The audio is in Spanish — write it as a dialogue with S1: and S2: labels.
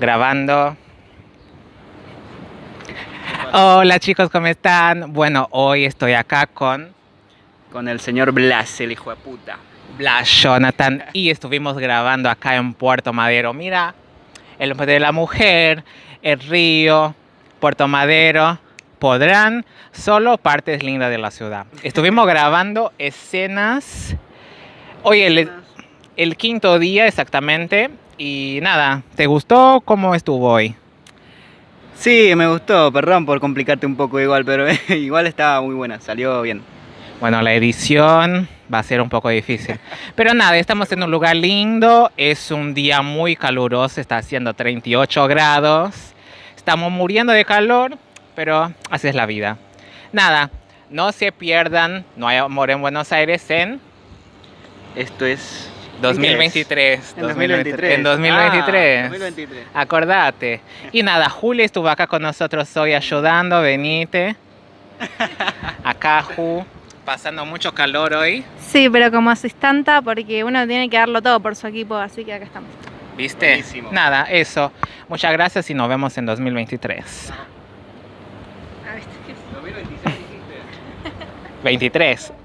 S1: Grabando. Hola chicos, ¿cómo están? Bueno, hoy estoy acá con
S2: Con el señor Blas, el hijo de puta.
S1: Blas Jonathan y estuvimos grabando acá en Puerto Madero. Mira, el hombre de la mujer, el río, Puerto Madero. Podrán solo partes lindas de la ciudad. Estuvimos grabando escenas. Hoy el, el quinto día exactamente. Y nada, ¿te gustó? ¿Cómo estuvo hoy?
S2: Sí, me gustó, perdón por complicarte un poco igual, pero igual estaba muy buena, salió bien.
S1: Bueno, la edición va a ser un poco difícil. Pero nada, estamos en un lugar lindo, es un día muy caluroso, está haciendo 38 grados. Estamos muriendo de calor, pero así es la vida. Nada, no se pierdan, no hay amor en Buenos Aires en
S2: Esto es...
S1: 2023.
S2: En 2023.
S1: En 2023.
S2: Ah, 2023.
S1: Acordate. Y nada, Juli estuvo acá con nosotros hoy ayudando, venite. Acá, Ju, pasando mucho calor hoy.
S3: Sí, pero como asistenta, porque uno tiene que darlo todo por su equipo, así que acá estamos.
S1: ¿Viste?
S2: Buenísimo.
S1: Nada, eso. Muchas gracias y nos vemos en 2023. 23.